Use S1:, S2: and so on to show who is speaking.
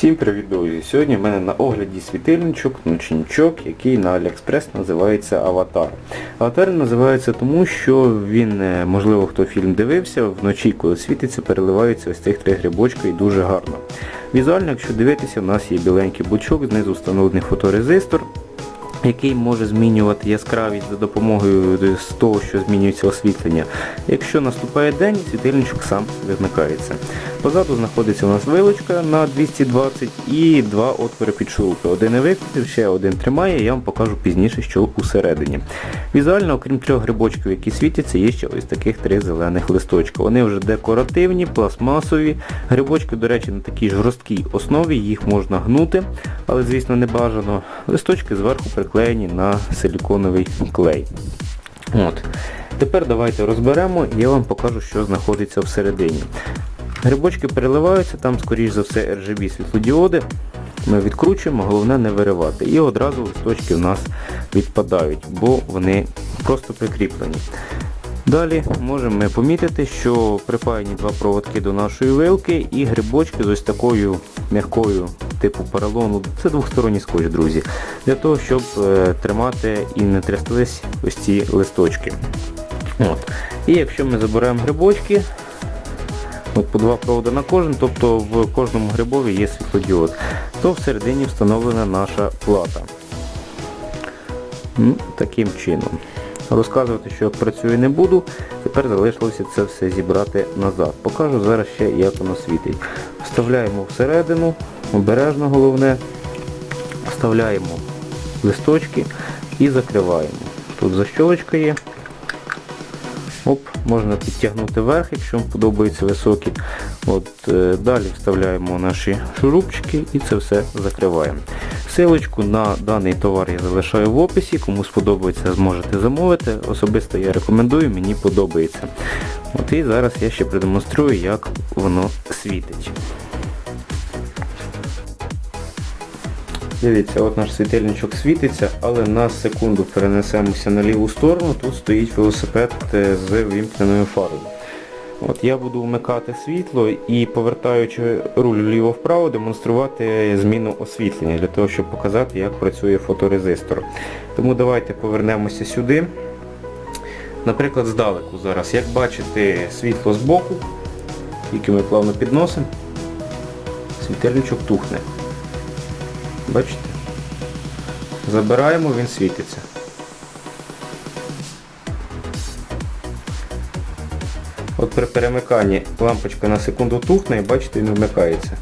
S1: Всім привіт, друзі! Сьогодні в мене на огляді світильничок, ночничок, який на AliExpress називається Аватар. Аватар називається тому, що він, е, можливо, хто фільм дивився, вночі, коли світиться, переливаються ось цих три грибочка і дуже гарно. Візуально, якщо дивитися, у нас є біленький бучок, знизу встановлений фоторезистор, який може змінювати яскравість за допомогою з того, що змінюється освітлення. Якщо наступає день, світильничок сам вимикається. Позаду знаходиться у нас вилочка на 220 і два отвори під шурупи. Один не викрутив, ще один тримає, я вам покажу пізніше, що усередині. Візуально, окрім трьох грибочків, які світяться, є ще ось таких три зелених листочка. Вони вже декоративні, пластмасові. Грибочки, до речі, на такій жорсткій основі, їх можна гнути, але, звісно, не бажано. Листочки зверху приклеєні на силіконовий клей. От. Тепер давайте розберемо і я вам покажу, що знаходиться всередині. Грибочки переливаються, там, скоріш за все, RGB світлодіоди. Ми відкручуємо, головне не виривати. І одразу листочки в нас відпадають, бо вони просто прикріплені. Далі можемо ми помітити, що припаяні два проводки до нашої вилки і грибочки з ось такою м'якою типу поролону. Це двохсторонній скотч, друзі. Для того, щоб е, тримати і не тряслись ось ці листочки. От. І якщо ми заберемо грибочки, от по два проводи на кожен, тобто в кожному грибові є світлодіод, то всередині встановлена наша плата. Ну, Таким чином. Розказувати, що працює не буду, тепер залишилося це все зібрати назад. Покажу зараз ще, як воно світить. Вставляємо всередину, обережно головне, вставляємо листочки і закриваємо. Тут защолочка є. Оп, можна підтягнути вверх, якщо вам подобаються високі. От, е, Далі вставляємо наші шурупчики і це все закриваємо. Силочку на даний товар я залишаю в описі, кому сподобається, зможете замовити. Особисто я рекомендую, мені подобається. От І зараз я ще продемонструю, як воно світить. Дивіться, от наш світильничок світиться, але на секунду перенесемося на ліву сторону, тут стоїть велосипед е, з вімкненою фарою. От Я буду вмикати світло і повертаючи руль вліво-вправо, демонструвати зміну освітлення, для того, щоб показати, як працює фоторезистор. Тому давайте повернемося сюди. Наприклад, здалеку зараз. Як бачите, світло збоку, яке ми плавно підносимо, світильничок тухне. Бачите? Забираємо, він світиться. От при перемиканні лампочка на секунду тухне і бачите, він вмикається.